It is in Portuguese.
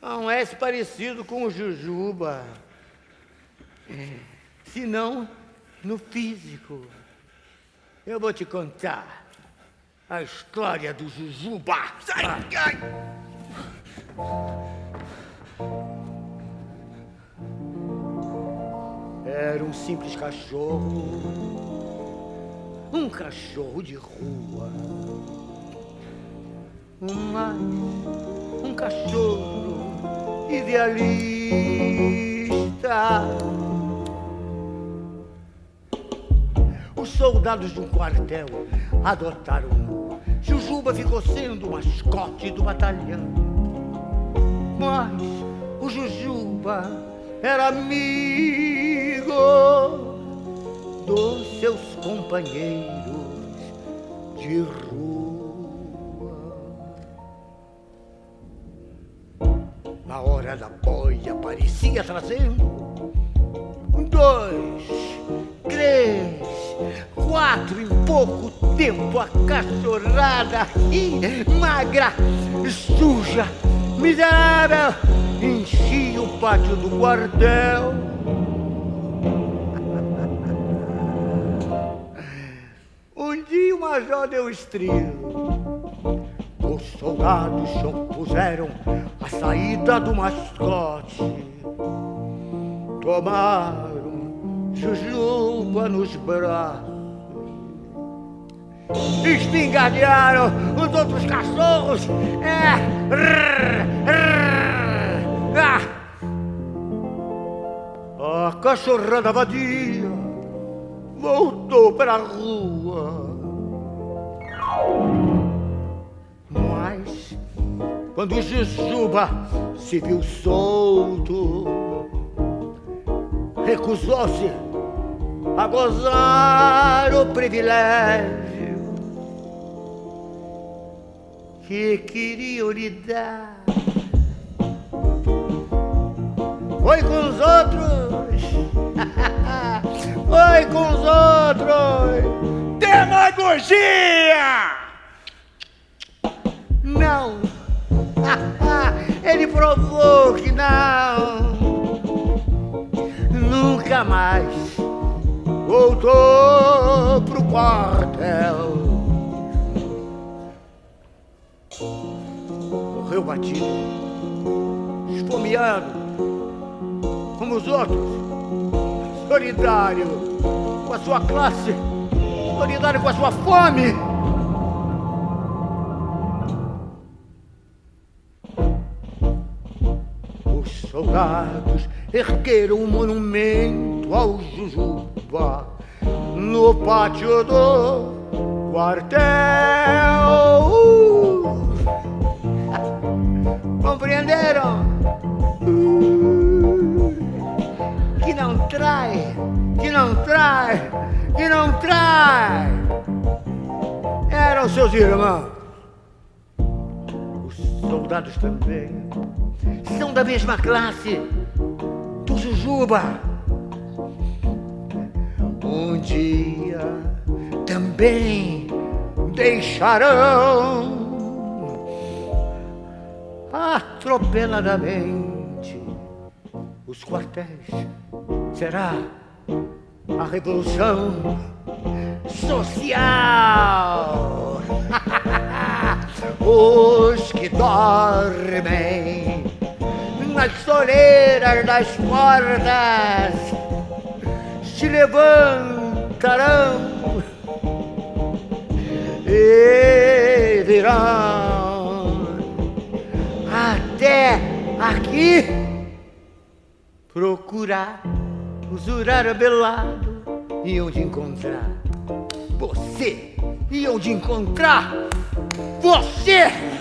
Não és parecido com o Jujuba. É, se não, no físico. Eu vou te contar a história do Jujuba. Sai, ai. Era um simples cachorro, um cachorro de rua. Mas um cachorro idealista. Os soldados de um quartel adotaram. Jujuba ficou sendo o mascote do batalhão. Mas o Jujuba era amigo dos seus companheiros de rua. Na hora da boia aparecia trazendo dois, três, quatro em pouco tempo a cachorrada e magra, suja, miserável, enchia o pátio do quartel. Um dia o major deu estrilo. Os soldados puseram a saída do mascote. Tomaram jujuba nos braços. Espingardearam os outros cachorros. É. Ah. A cachorrada vadia voltou para a rua. Quando Jujuba se viu solto, recusou-se a gozar o privilégio que queriam lhe dar. Foi com os outros, foi com os outros. Demagogia! Provou que não. Nunca mais voltou pro quartel. Morreu batido, esfomeado, como os outros, solidário com a sua classe, solidário com a sua fome. Soldados ergueram um monumento ao Jujuba no pátio do quartel. Compreenderam? Que não trai, que não trai, que não trai. Eram seus irmãos. Os soldados também são da mesma classe do Jujuba. Um dia também deixarão atropeladamente os quartéis. Será a revolução social. Os que dormem nas soleiras das portas se levantarão e virão até aqui procurar o Zurara Belado e onde encontrar você e onde encontrar você.